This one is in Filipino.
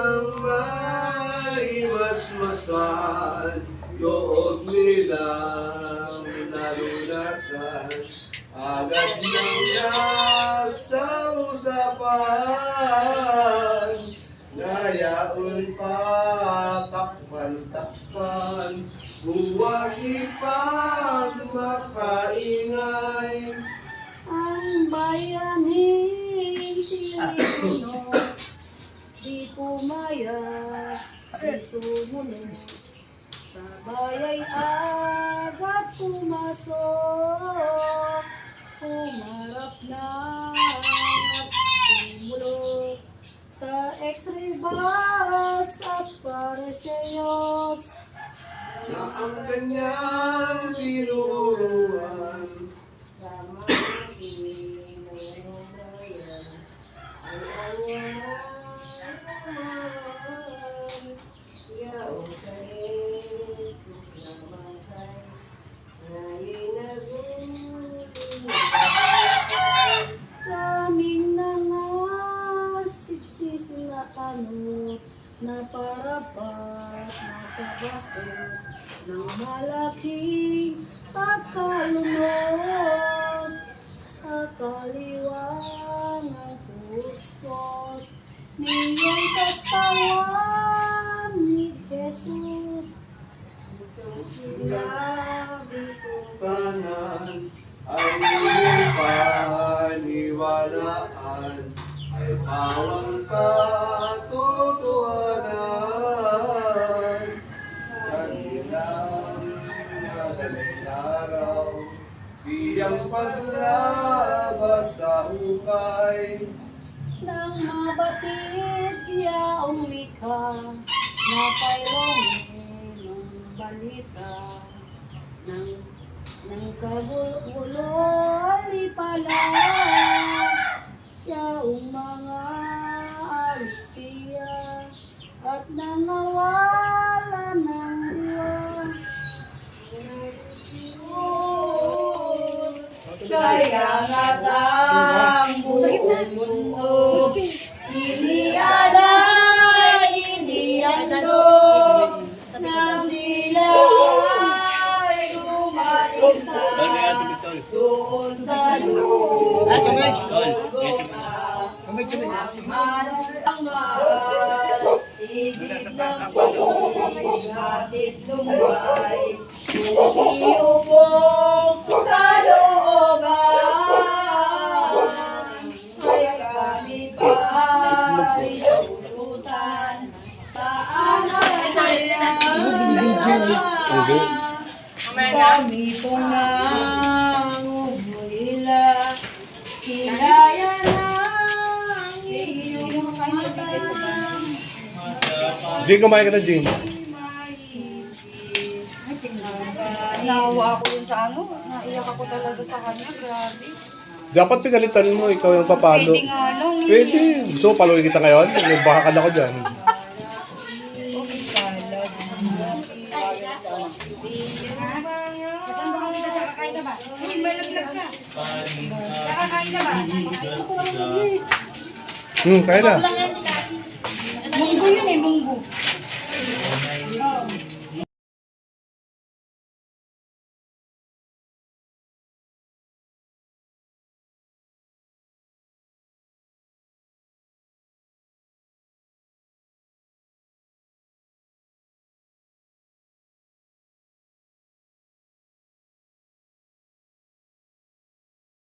ng may masmasan Loob nilang nalunasan Agad niya sa usapan Ngayaon pa takpan-takpan Buwaki pa makaingay. Ang bayanin sila Di pumaya, di sumunod Sa bayay agad pumasok Pumarap na at tumulog Sa x-ray bus at pareseyos Na ang kanyang tinuruan. Sa mga pinungayan Ay awan ano Na parapat nasa baso Ng malaking pagkalumos Sa kaliwangang puspos Niyong katawan kanan Ang iyong paniwalaan Ay pawang katotohanan Kanilang madaling araw Siyang paglabas sa hukay Nang mabatid yaong wika Na pailongin ng balita Nang, nang kagulo pala. Yaong mga alipiya At nangawala ng diwa Kaya nga ang Doon sa lupa ang mahal Ibig ng hatid lumay Iyo pong kalooban Kaya kami pa ay tulutan Saan Kami pong nangungulila Kilaya ng iyong mata Jing, kumain ka na, Jing. Nawa ako yun sa ano, naiyak ako talaga sa kanya, grabe. Dapat pinalitan mo, ikaw yung papalo. Pwede nga lang. Pwede. So, paluin kita ngayon. Baka ka na ko dyan. Hmm, kaya na. Munggo yun eh, munggo.